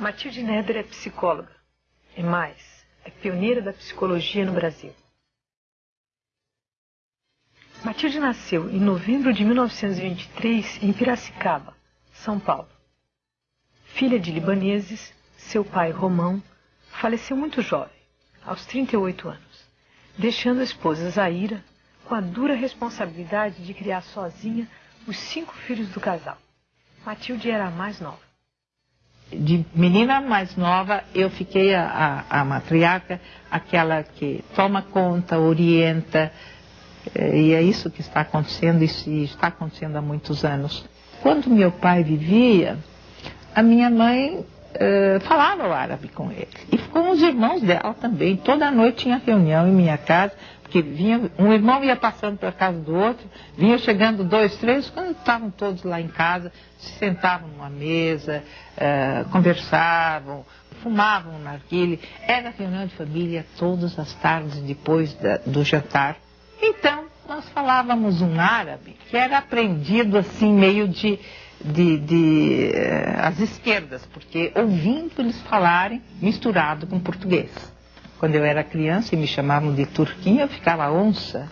Matilde Neder é psicóloga. E mais, é pioneira da psicologia no Brasil. Matilde nasceu em novembro de 1923 em Piracicaba, São Paulo. Filha de libaneses, seu pai, Romão, faleceu muito jovem, aos 38 anos, deixando a esposa Zaira com a dura responsabilidade de criar sozinha os cinco filhos do casal. Matilde era a mais nova de menina mais nova, eu fiquei a, a, a, matriarca, aquela que toma conta, orienta, eh, e é isso que está acontecendo e está acontecendo há muitos anos. Quando meu pai vivia, a minha mãe eh, falava o árabe com ele, e com os irmãos dela também. Toda noite tinha reunião em minha casa, porque vinha, um irmão ia passando para casa do outro, vinha chegando dois, três, quando estavam todos lá em casa, se sentavam numa mesa, uh, conversavam, fumavam um narguile. Era reunião de família todas as tardes depois da, do jantar. Então, nós falávamos um árabe que era aprendido assim, meio de, de, de uh, as esquerdas, porque ouvindo eles falarem misturado com português. Quando eu era criança e me chamavam de turquinha, eu ficava onça.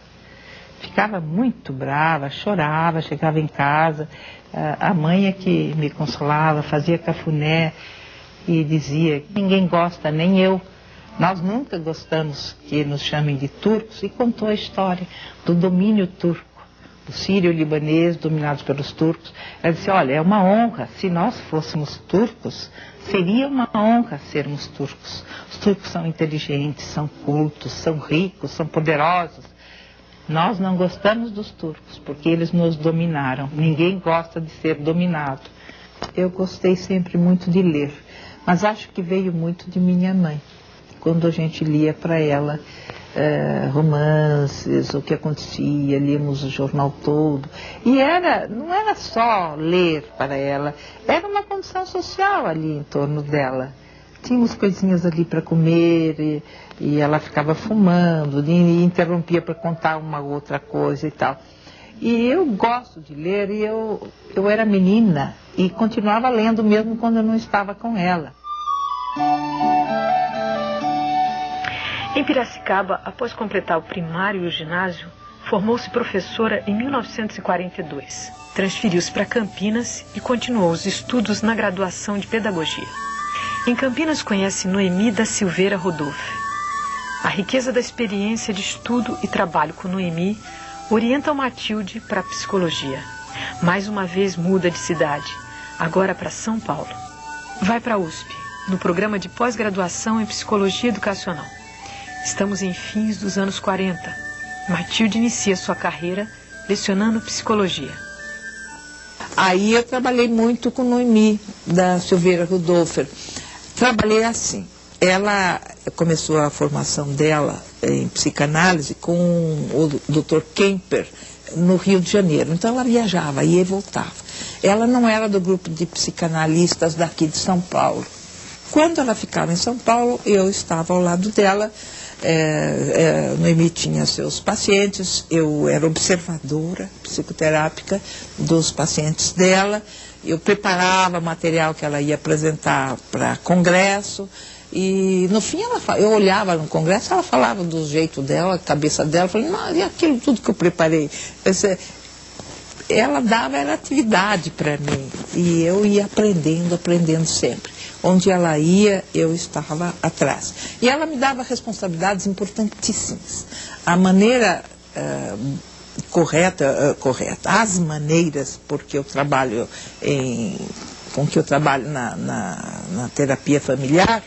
Ficava muito brava, chorava, chegava em casa. A mãe é que me consolava, fazia cafuné e dizia: ninguém gosta, nem eu. Nós nunca gostamos que nos chamem de turcos e contou a história do domínio turco, sírio-libanês dominados pelos turcos. Ela disse: olha, é uma honra, se nós fôssemos turcos, seria uma honra sermos turcos. Os turcos são inteligentes, são cultos, são ricos, são poderosos. Nós não gostamos dos turcos porque eles nos dominaram. Ninguém gosta de ser dominado. Eu gostei sempre muito de ler, mas acho que veio muito de minha mãe. Quando a gente lia para ela é, romances, o que acontecia, líamos o jornal todo. E era, não era só ler para ela, era uma condição social ali em torno dela. Tínhamos coisinhas ali para comer e, e, ela ficava fumando e interrompia para contar uma outra coisa e tal. E eu gosto de ler e eu, eu era menina e continuava lendo mesmo quando eu não estava com ela. Em Piracicaba, após completar o primário e o ginásio, formou-se professora em 1942. Transferiu-se para Campinas e continuou os estudos na graduação de pedagogia. Em Campinas conhece Noemi da Silveira Rodolfo. A riqueza da experiência de estudo e trabalho com Noemi orienta o Matilde para a psicologia. Mais uma vez muda de cidade, agora para São Paulo. Vai para a USP, no programa de pós-graduação em psicologia educacional. Estamos em fins dos anos 40. Matilde inicia sua carreira lecionando psicologia. Aí eu trabalhei muito com Noemi, da Silveira Rudolfer. Trabalhei assim. Ela começou a formação dela em psicanálise com o Dr. Kemper, no Rio de Janeiro. Então ela viajava, ia e voltava. Ela não era do grupo de psicanalistas daqui de São Paulo. Quando ela ficava em São Paulo, eu estava ao lado dela é, é, Noemi tinha seus pacientes, eu era observadora psicoterápica dos pacientes dela, eu preparava material que ela ia apresentar para congresso, e no fim ela, eu olhava no congresso, ela falava do jeito dela, cabeça dela, falei, não, e aquilo tudo que eu preparei? ela dava era atividade para mim, e eu ia aprendendo, aprendendo sempre. Onde ela ia, eu estava atrás. E ela me dava responsabilidades importantíssimas. A maneira uh, correta, uh, correta, as maneiras, porque eu trabalho em, com que eu trabalho na, na, na terapia familiar,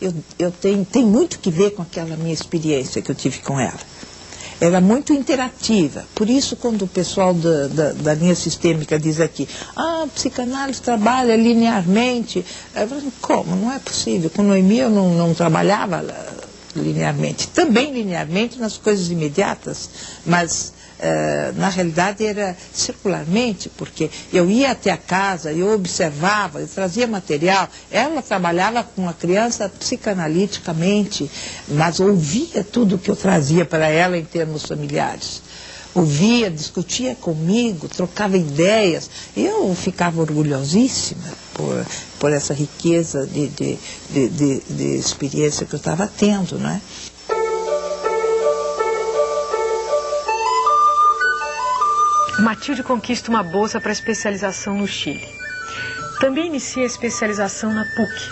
eu, eu tenho, tem muito que ver com aquela minha experiência que eu tive com ela era muito interativa. Por isso, quando o pessoal da, da, da linha sistêmica diz aqui, ah, a psicanálise trabalha linearmente, eu falo, como? Não é possível. Com Noemi eu não, não trabalhava linearmente. Também linearmente nas coisas imediatas, mas uh, na realidade era circularmente, porque eu ia até a casa, eu observava, eu trazia material. Ela trabalhava com a criança psicanaliticamente, mas ouvia tudo que eu trazia para ela em termos familiares ouvia, discutia comigo, trocava ideias. Eu ficava orgulhosíssima por, por essa riqueza de, de, de, de, de experiência que eu estava tendo, né? Matilde conquista uma bolsa para especialização no Chile. Também inicia a especialização na PUC.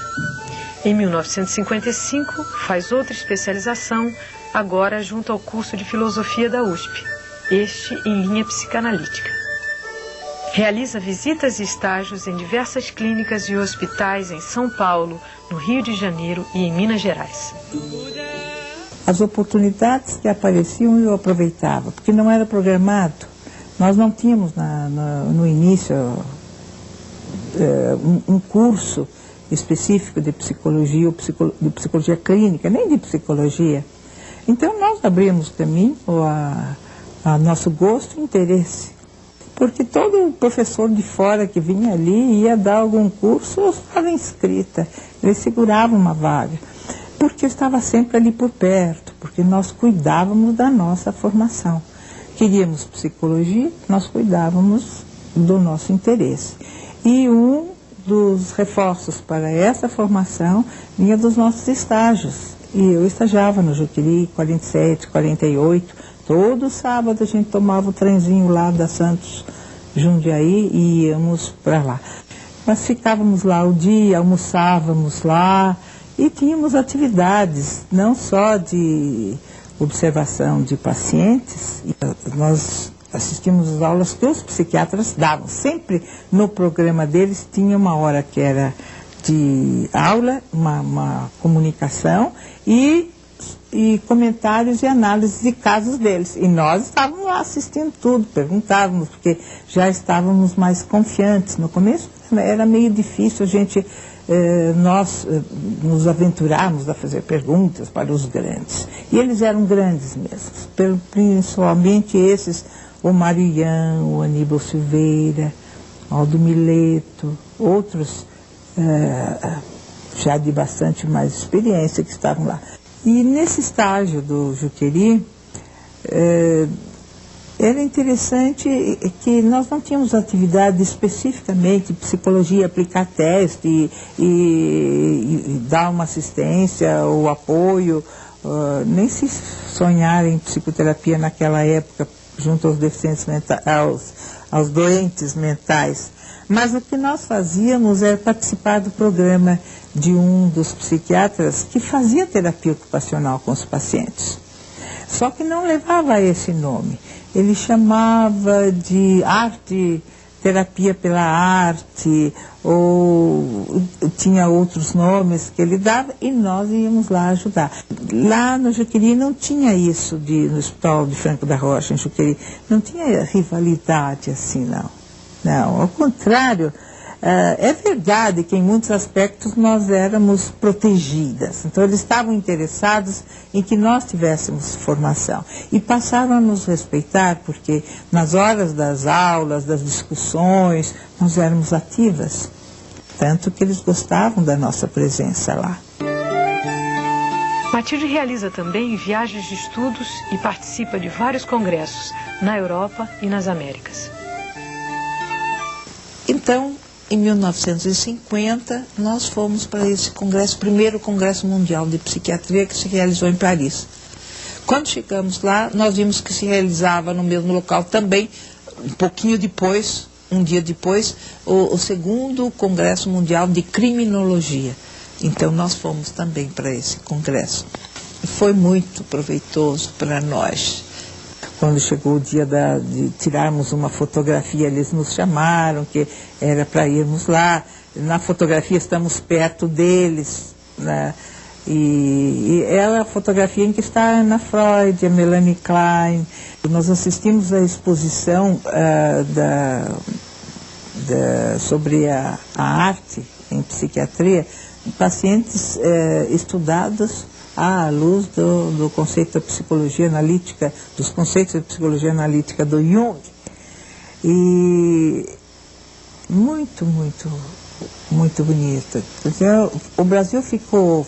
Em 1955, faz outra especialização, agora junto ao curso de filosofia da USP, este em linha psicanalítica. Realiza visitas e estágios em diversas clínicas e hospitais em São Paulo, no Rio de Janeiro e em Minas Gerais. As oportunidades que apareciam eu aproveitava, porque não era programado. Nós não tínhamos na, na, no início é, um, um, curso específico de psicologia ou de psicologia clínica, nem de psicologia. Então nós abrimos caminho a, a nosso gosto e interesse porque todo professor de fora que vinha ali ia dar algum curso, eu estava inscrita, ele segurava uma vaga, porque eu estava sempre ali por perto, porque nós cuidávamos da nossa formação. Queríamos psicologia, nós cuidávamos do nosso interesse. E um dos reforços para essa formação vinha dos nossos estágios. E eu estagiava no Juqueri 47, 48, Todo sábado a gente tomava o trenzinho lá da Santos Jundiaí e íamos para lá. Nós ficávamos lá o dia, almoçávamos lá e tínhamos atividades, não só de observação de pacientes, nós assistimos às aulas que os psiquiatras davam. Sempre no programa deles tinha uma hora que era de aula, uma, uma comunicação e e comentários e análises de casos deles. E nós estávamos lá assistindo tudo, perguntávamos, porque já estávamos mais confiantes. No começo era meio difícil a gente, nós eh, nos aventurarmos a fazer perguntas para os grandes. E eles eram grandes mesmo, principalmente esses, o Marian, o Aníbal Silveira, Aldo Mileto, outros eh, já de bastante mais experiência que estavam lá. E nesse estágio do Juqueri, era interessante que nós não tínhamos atividade especificamente psicologia, aplicar teste e, e, e dar uma assistência ou apoio, uh, nem se sonhar em psicoterapia naquela época junto aos deficientes mentais, aos, aos doentes mentais. Mas o que nós fazíamos era participar do programa de um dos psiquiatras que fazia terapia ocupacional com os pacientes. Só que não levava esse nome. Ele chamava de arte, terapia pela arte, ou tinha outros nomes que ele dava e nós íamos lá ajudar. Lá no Juqueri não tinha isso de, no Hospital de Franco da Rocha, em Juqueri, não tinha rivalidade assim, não. Não, ao contrário, é verdade que em muitos aspectos nós éramos protegidas, então eles estavam interessados em que nós tivéssemos formação e passaram a nos respeitar porque nas horas das aulas, das discussões, nós éramos ativas, tanto que eles gostavam da nossa presença lá. Matilde realiza também viagens de estudos e participa de vários congressos na Europa e nas Américas. Então, em 1950, nós fomos para esse congresso, primeiro congresso mundial de psiquiatria que se realizou em Paris. Quando chegamos lá, nós vimos que se realizava no mesmo local também, um pouquinho depois, um dia depois, o, o segundo congresso mundial de criminologia. Então nós fomos também para esse congresso. Foi muito proveitoso para nós quando chegou o dia da, de tirarmos uma fotografia, eles nos chamaram, que era para irmos lá. Na fotografia estamos perto deles. Né? E, e é a fotografia em que está a Ana Freud, a Melanie Klein. Nós assistimos à exposição uh, da, da, sobre a, a, arte em psiquiatria, pacientes uh, estudados à luz do, do conceito da psicologia analítica, dos conceitos da psicologia analítica do Jung. E muito, muito, muito bonita. O Brasil ficou,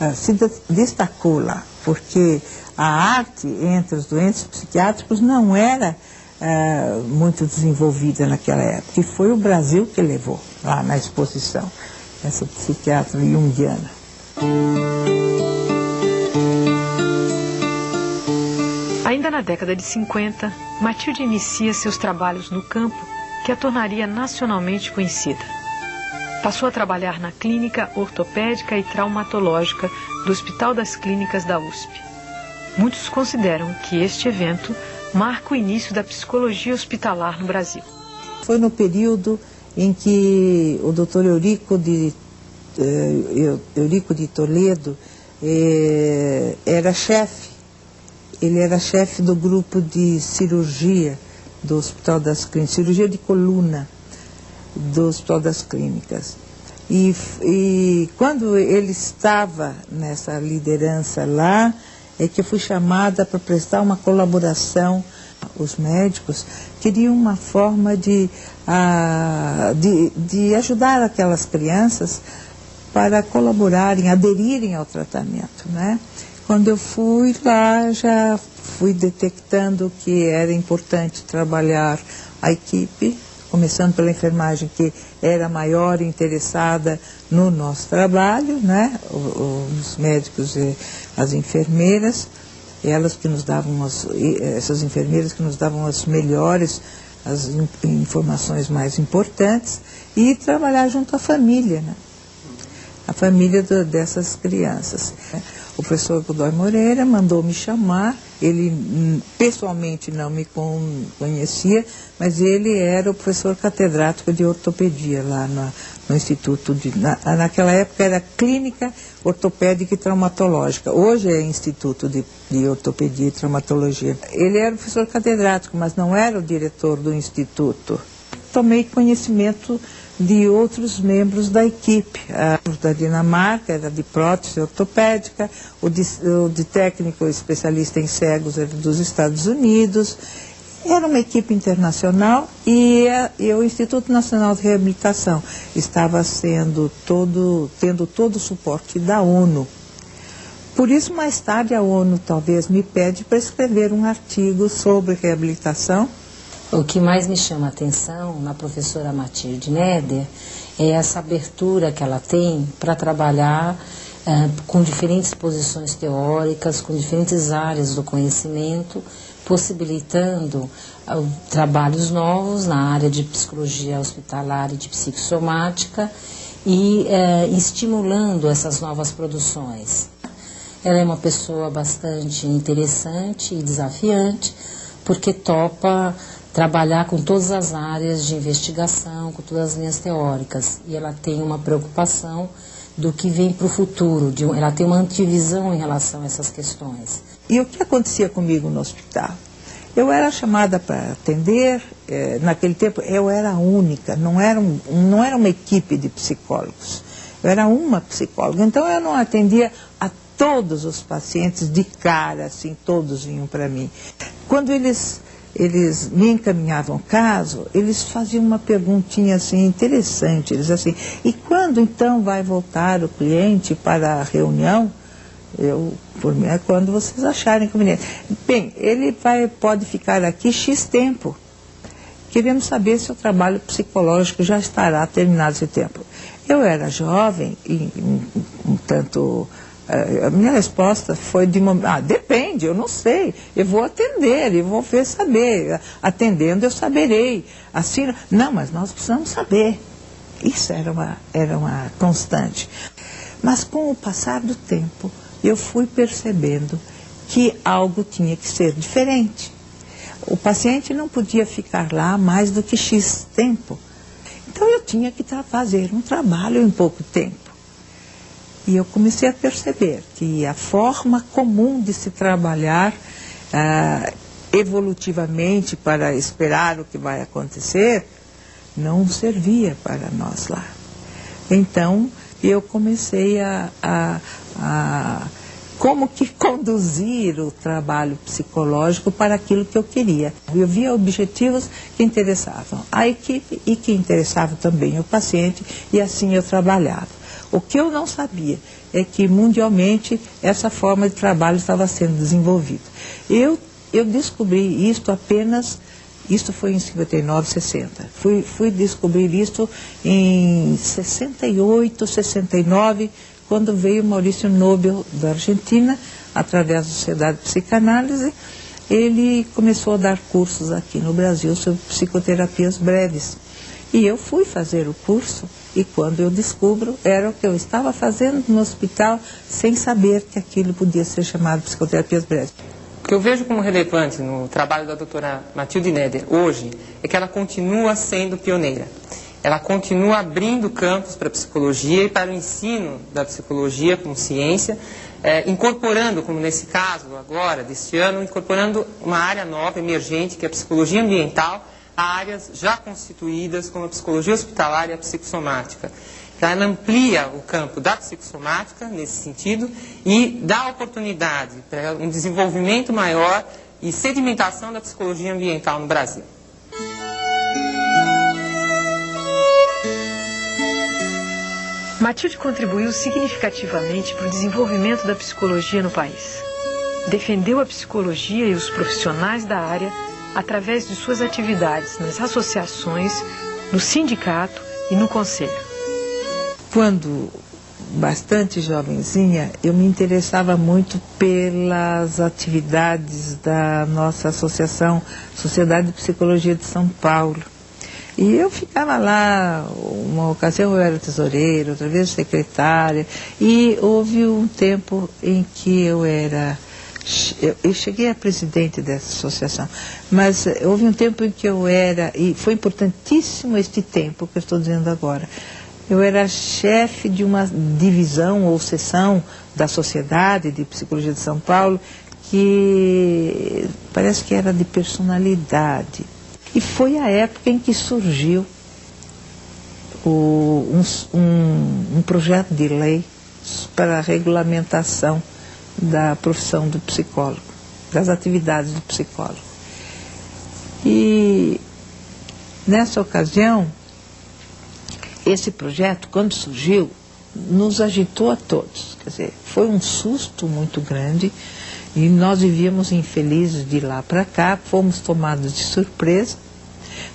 ah, se destacou lá, porque a arte entre os doentes psiquiátricos não era uh, muito desenvolvida naquela época. E foi o Brasil que levou lá na exposição, essa psiquiatra junguiana. Ainda na década de 50, Matilde inicia seus trabalhos no campo que a tornaria nacionalmente conhecida. Passou a trabalhar na clínica ortopédica e traumatológica do Hospital das Clínicas da USP. Muitos consideram que este evento marca o início da psicologia hospitalar no Brasil. Foi no período em que o Dr. Eurico de, eh, Eurico de Toledo eh, era chefe. Ele era chefe do grupo de cirurgia do Hospital das Clínicas, cirurgia de coluna do Hospital das Clínicas. E, e quando ele estava nessa liderança lá, é que eu fui chamada para prestar uma colaboração. Os médicos queriam uma forma de, de, de ajudar aquelas crianças para colaborarem, aderirem ao tratamento. Né? Quando eu fui lá, já fui detectando que era importante trabalhar a equipe, começando pela enfermagem que era maior interessada no nosso trabalho, né? os médicos e as enfermeiras, elas que nos davam as, essas enfermeiras que nos davam as melhores, as informações mais importantes, e trabalhar junto à família, né? a família do, dessas crianças. O professor Godoy Moreira mandou me chamar, ele hum, pessoalmente não me conhecia, mas ele era o professor catedrático de ortopedia lá no Instituto de. Na, naquela época era Clínica Ortopédica e Traumatológica, hoje é Instituto de, de Ortopedia e Traumatologia. Ele era o professor catedrático, mas não era o diretor do Instituto. Tomei conhecimento de outros membros da equipe. O da Dinamarca era de prótese ortopédica, o de, o de técnico especialista em cegos era dos Estados Unidos. Era uma equipe internacional e, e, o Instituto Nacional de Reabilitação estava sendo todo, tendo todo o suporte da ONU. Por isso, mais tarde, a ONU talvez me pede para escrever um artigo sobre reabilitação o que mais me chama a atenção na professora Matilde Neder é essa abertura que ela tem para trabalhar é, com diferentes posições teóricas, com diferentes áreas do conhecimento, possibilitando uh, trabalhos novos na área de psicologia hospitalar e de psicossomática e uh, estimulando essas novas produções. Ela é uma pessoa bastante interessante e desafiante, porque topa trabalhar com todas as áreas de investigação, com todas as linhas teóricas. E ela tem uma preocupação do que vem para o futuro, de, ela tem uma antivisão em relação a essas questões. E o que acontecia comigo no hospital? Eu era chamada para atender, eh, naquele tempo eu era única, não era, um, não era uma equipe de psicólogos, eu era uma psicóloga, então eu não atendia a todos os pacientes de cara, assim, todos vinham para mim. Quando eles eles me encaminhavam o caso, eles faziam uma perguntinha assim interessante, eles assim, e quando então vai voltar o cliente para a reunião? Eu, por mim, é quando vocês acharem conveniente. Bem, ele vai, pode ficar aqui X tempo. Queremos saber se o trabalho psicológico já estará terminado esse tempo. Eu era jovem e um, um tanto a minha resposta foi de ah, depende, eu não sei, eu vou atender, eu vou ver saber, atendendo eu saberei. Assim, não, mas nós precisamos saber. Isso era uma, era uma constante. Mas com o passar do tempo, eu fui percebendo que algo tinha que ser diferente. O paciente não podia ficar lá mais do que X tempo. Então eu tinha que fazer um trabalho em pouco tempo. E eu comecei a perceber que a forma comum de se trabalhar ah, evolutivamente para esperar o que vai acontecer não servia para nós lá. Então, eu comecei a, a, a como que conduzir o trabalho psicológico para aquilo que eu queria. Eu via objetivos que interessavam a equipe e que interessavam também o paciente, e assim eu trabalhava. O que eu não sabia é que mundialmente essa forma de trabalho estava sendo desenvolvida. Eu, eu descobri isto apenas Isso foi em 59, 60. Fui, fui descobrir isso em 68, 69, quando veio Maurício Nobel da Argentina, através da Sociedade de Psicanálise, ele começou a dar cursos aqui no Brasil sobre psicoterapias breves. E eu fui fazer o curso e quando eu descubro, era o que eu estava fazendo no hospital sem saber que aquilo podia ser chamado psicoterapias breves. O que eu vejo como relevante no trabalho da doutora Matilde Neder hoje é que ela continua sendo pioneira. Ela continua abrindo campos para a psicologia e para o ensino da psicologia como ciência, é, incorporando, como nesse caso agora, deste ano, incorporando uma área nova, emergente, que é a psicologia ambiental, áreas já constituídas como a psicologia hospitalar e a psicossomática. Então, ela amplia o campo da psicossomática nesse sentido e dá oportunidade para um desenvolvimento maior e sedimentação da psicologia ambiental no Brasil. Matilde contribuiu significativamente para o desenvolvimento da psicologia no país. Defendeu a psicologia e os profissionais da área através de suas atividades nas associações, no sindicato e no conselho. Quando bastante jovenzinha, eu me interessava muito pelas atividades da nossa associação Sociedade de Psicologia de São Paulo. E eu ficava lá, uma ocasião eu era tesoureira, outra vez secretária, e houve um tempo em que eu era eu, cheguei a presidente dessa associação, mas houve um tempo em que eu era, e foi importantíssimo este tempo que eu estou dizendo agora, eu era chefe de uma divisão ou seção da Sociedade de Psicologia de São Paulo, que parece que era de personalidade. E foi a época em que surgiu o, um, um, um projeto de lei para a regulamentação da profissão do psicólogo, das atividades do psicólogo. E nessa ocasião, esse projeto, quando surgiu, nos agitou a todos. Quer dizer, foi um susto muito grande e nós vivíamos infelizes de lá para cá, fomos tomados de surpresa.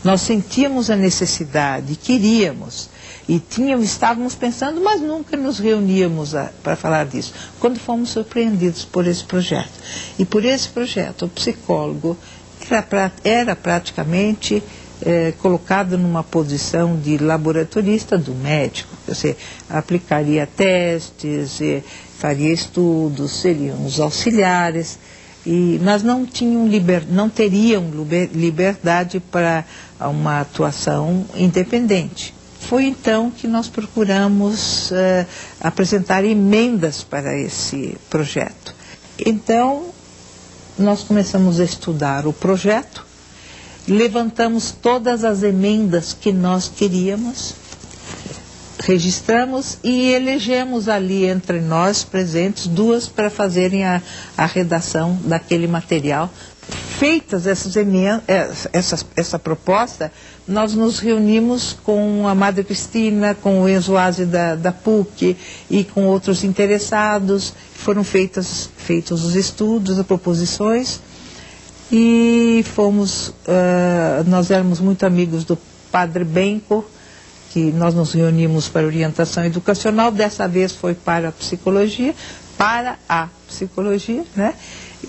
Nós sentíamos a necessidade, queríamos e tínhamos, estávamos pensando, mas nunca nos reuníamos para falar disso. Quando fomos surpreendidos por esse projeto. E por esse projeto, o psicólogo era, era praticamente é, colocado numa posição de laboratorista do médico. Você aplicaria testes, faria estudos, seriam os auxiliares, e, mas não, tinham liber, não teriam liberdade para uma atuação independente. Foi então que nós procuramos uh, apresentar emendas para esse projeto. Então, nós começamos a estudar o projeto, levantamos todas as emendas que nós queríamos, registramos e elegemos ali entre nós presentes duas para fazerem a, a redação daquele material. Feitas essas eh, essa, essa proposta, nós nos reunimos com a Madre Cristina, com o Enzo Aze da, da PUC e com outros interessados. Foram feitas, feitos os estudos, as proposições e fomos, uh, nós éramos muito amigos do Padre Benco, que nós nos reunimos para orientação educacional, dessa vez foi para a psicologia, para a psicologia, né?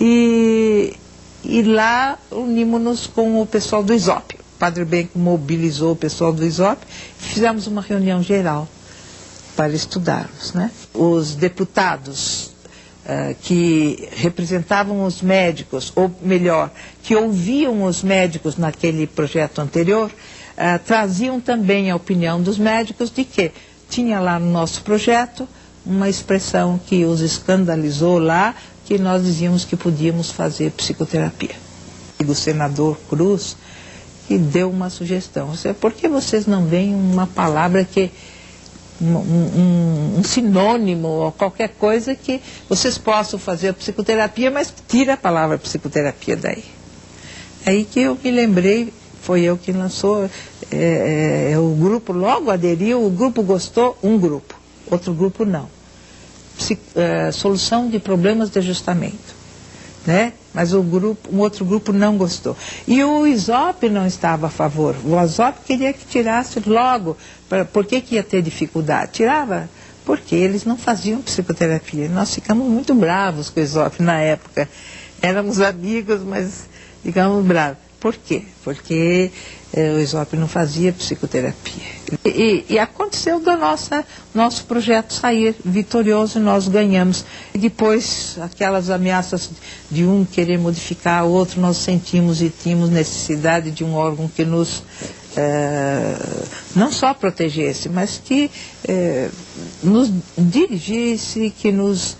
E, e lá unimos-nos com o pessoal do ISOP. Padre Benco mobilizou o pessoal do ISOP, fizemos uma reunião geral para estudarmos. Né? Os deputados uh, que representavam os médicos, ou melhor, que ouviam os médicos naquele projeto anterior, uh, traziam também a opinião dos médicos de que tinha lá no nosso projeto uma expressão que os escandalizou lá, que nós dizíamos que podíamos fazer psicoterapia. O senador Cruz e deu uma sugestão. Por que vocês não veem uma palavra que. Um, um, um, sinônimo ou qualquer coisa que vocês possam fazer psicoterapia, mas tira a palavra psicoterapia daí. Aí que eu me lembrei, foi eu que lançou, é, é, é, o grupo logo aderiu, o grupo gostou, um grupo, outro grupo não. É, solução de problemas de ajustamento. né? Mas o grupo, um outro grupo não gostou. E o ISOP não estava a favor. O ISOP queria que tirasse logo. Pra, por que, que ia ter dificuldade? Tirava porque eles não faziam psicoterapia. Nós ficamos muito bravos com o ISOP na época. Éramos amigos, mas ficamos bravos. Por quê? Porque eh, o Isope não fazia psicoterapia. E, e, e, aconteceu do nossa, nosso projeto sair vitorioso e nós ganhamos. E depois, aquelas ameaças de um querer modificar o outro, nós sentimos e tínhamos necessidade de um órgão que nos eh, não só protegesse, mas que eh, nos dirigisse, que nos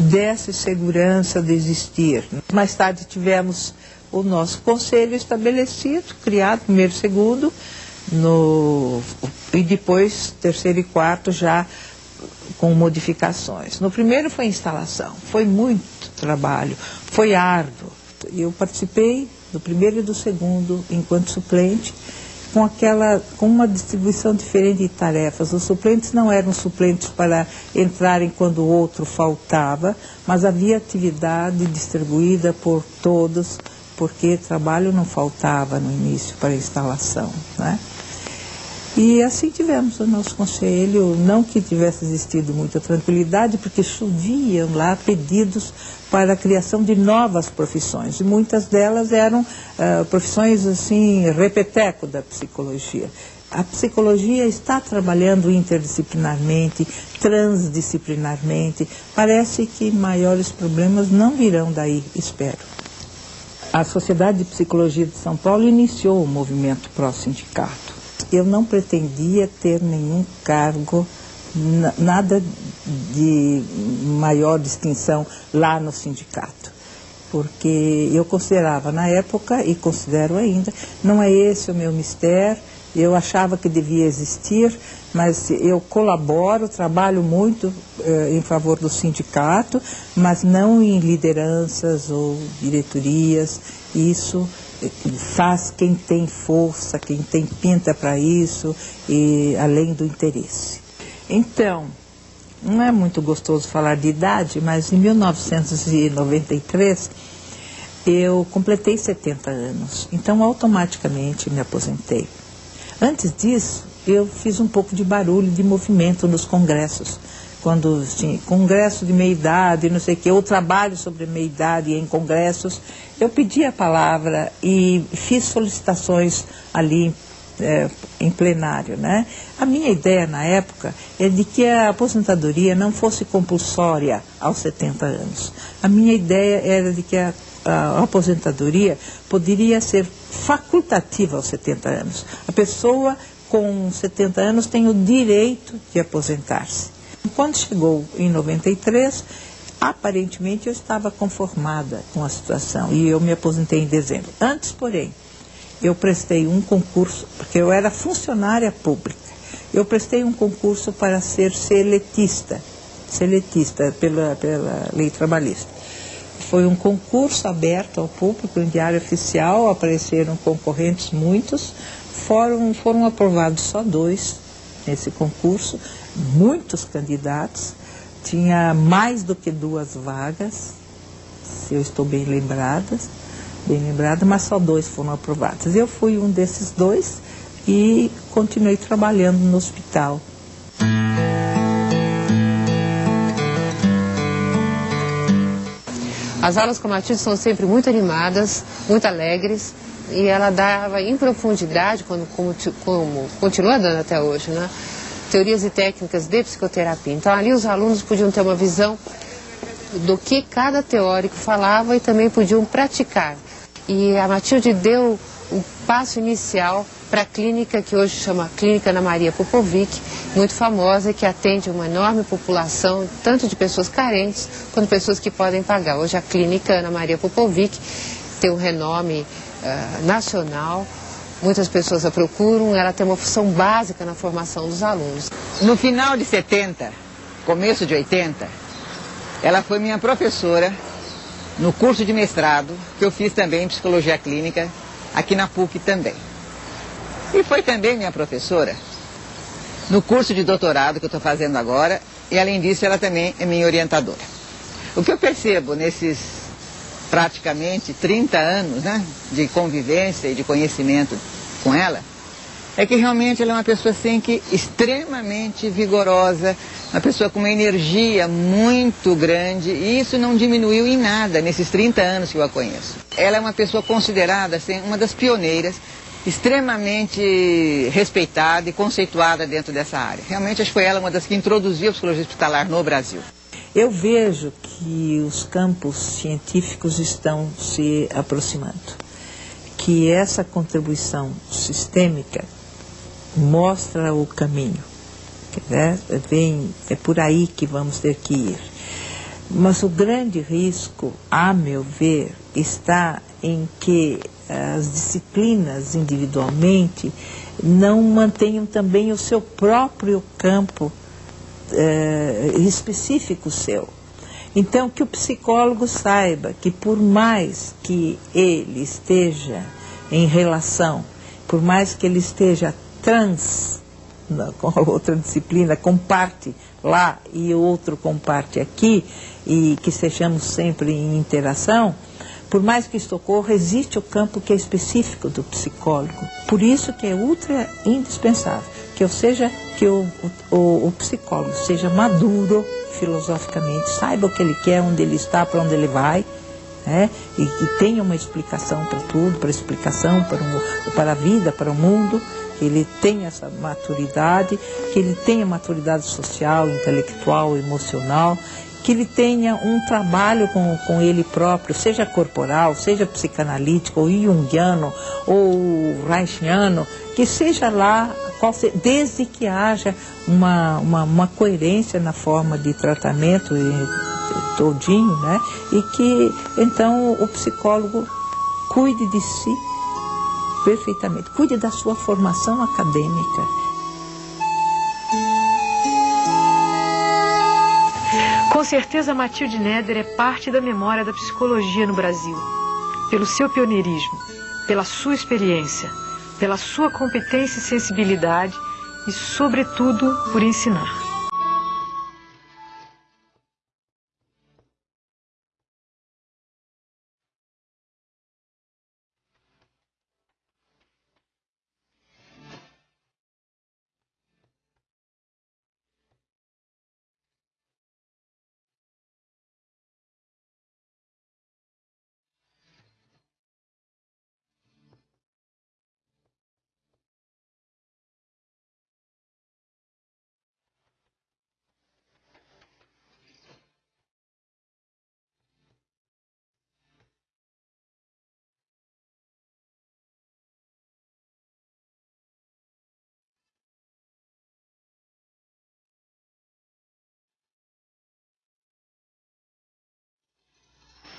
desse segurança de existir. Mais tarde tivemos o nosso conselho estabelecido, criado, primeiro e segundo, no, e depois terceiro e quarto já com modificações. No primeiro foi instalação, foi muito trabalho, foi árduo. Eu participei do primeiro e do segundo enquanto suplente, com aquela com uma distribuição diferente de tarefas. Os suplentes não eram suplentes para entrarem quando o outro faltava, mas havia atividade distribuída por todos, porque trabalho não faltava no início para a instalação. Né? E assim tivemos o nosso conselho, não que tivesse existido muita tranquilidade, porque choviam lá pedidos para a criação de novas profissões. E muitas delas eram uh, profissões assim, repeteco da psicologia. A psicologia está trabalhando interdisciplinarmente, transdisciplinarmente. Parece que maiores problemas não virão daí, espero. A Sociedade de Psicologia de São Paulo iniciou o movimento pró-sindicato. Eu não pretendia ter nenhum cargo nada de maior distinção lá no sindicato. Porque eu considerava na época, e considero ainda, não é esse o meu mistério, eu achava que devia existir, mas eu colaboro, trabalho muito eh, em favor do sindicato, mas não em lideranças ou diretorias. Isso faz quem tem força, quem tem pinta para isso, e além do interesse. Então, não é muito gostoso falar de idade, mas em 1993 eu completei 70 anos. Então, automaticamente me aposentei. Antes disso, eu fiz um pouco de barulho, de movimento nos congressos. Quando tinha congresso de meia-idade, não sei o quê, ou trabalho sobre meia-idade em congressos, eu pedi a palavra e fiz solicitações ali é, em plenário. Né? A minha ideia na época é de que a aposentadoria não fosse compulsória aos 70 anos. A minha ideia era de que a, a aposentadoria poderia ser facultativa aos 70 anos. A pessoa com 70 anos tem o direito de aposentar-se. Quando chegou em 93, aparentemente eu estava conformada com a situação e eu me aposentei em dezembro. Antes, porém, eu prestei um concurso, porque eu era funcionária pública, eu prestei um concurso para ser seletista, seletista pela, pela lei trabalhista. Foi um concurso aberto ao público, em diário oficial, apareceram concorrentes muitos, foram, foram aprovados só dois nesse concurso, muitos candidatos, tinha mais do que duas vagas, se eu estou bem lembrada bem lembrada, mas só dois foram aprovados. Eu fui um desses dois e continuei trabalhando no hospital. As aulas com a Matilde são sempre muito animadas, muito alegres, e ela dava em profundidade, como, como, como continua dando até hoje, né? Teorias e técnicas de psicoterapia. Então ali os alunos podiam ter uma visão do que cada teórico falava e também podiam praticar. E a Matilde deu o passo inicial para a clínica que hoje chama Clínica Ana Maria Popovic, muito famosa, que atende uma enorme população, tanto de pessoas carentes quanto pessoas que podem pagar. Hoje a Clínica Ana Maria Popovic tem um renome uh, nacional, muitas pessoas a procuram, ela tem uma função básica na formação dos alunos. No final de 70, começo de 80, ela foi minha professora no curso de mestrado, que eu fiz também em psicologia clínica, aqui na PUC também. E foi também minha professora no curso de doutorado que eu estou fazendo agora, e além disso ela também é minha orientadora. O que eu percebo nesses praticamente 30 anos né, de convivência e de conhecimento com ela, é que realmente ela é uma pessoa assim que extremamente vigorosa, uma pessoa com uma energia muito grande e isso não diminuiu em nada nesses 30 anos que eu a conheço. Ela é uma pessoa considerada assim, uma das pioneiras, extremamente respeitada e conceituada dentro dessa área. Realmente acho que foi ela uma das que introduziu a psicologia hospitalar no Brasil. Eu vejo que os campos científicos estão se aproximando, que essa contribuição sistêmica mostra o caminho. Né? Vem, é por aí que vamos ter que ir. Mas o grande risco, a meu ver, está em que as disciplinas individualmente não mantenham também o seu próprio campo eh, específico seu. Então, que o psicólogo saiba que por mais que ele esteja em relação, por mais que ele esteja trans, com a outra disciplina, comparte lá e outro comparte aqui, e que sejamos sempre em interação, por mais que isto ocorra, existe o campo que é específico do psicólogo. Por isso que é ultra indispensável que eu seja que o, o, o psicólogo seja maduro filosoficamente, saiba o que ele quer, onde ele está, para onde ele vai, né? e que tenha uma explicação para tudo, para explicação para, o, para a vida, para o mundo, que ele tenha essa maturidade, que ele tenha maturidade social, intelectual, emocional, que ele tenha um trabalho com, com ele próprio, seja corporal, seja psicanalítico, ou junguiano, ou reichiano, que seja lá, desde que haja uma, uma, uma coerência na forma de tratamento todinho, né? E que então o psicólogo cuide de si perfeitamente. Cuide da sua formação acadêmica. Com certeza, Matilde Neder é parte da memória da psicologia no Brasil. Pelo seu pioneirismo, pela sua experiência, pela sua competência e sensibilidade e, sobretudo, por ensinar.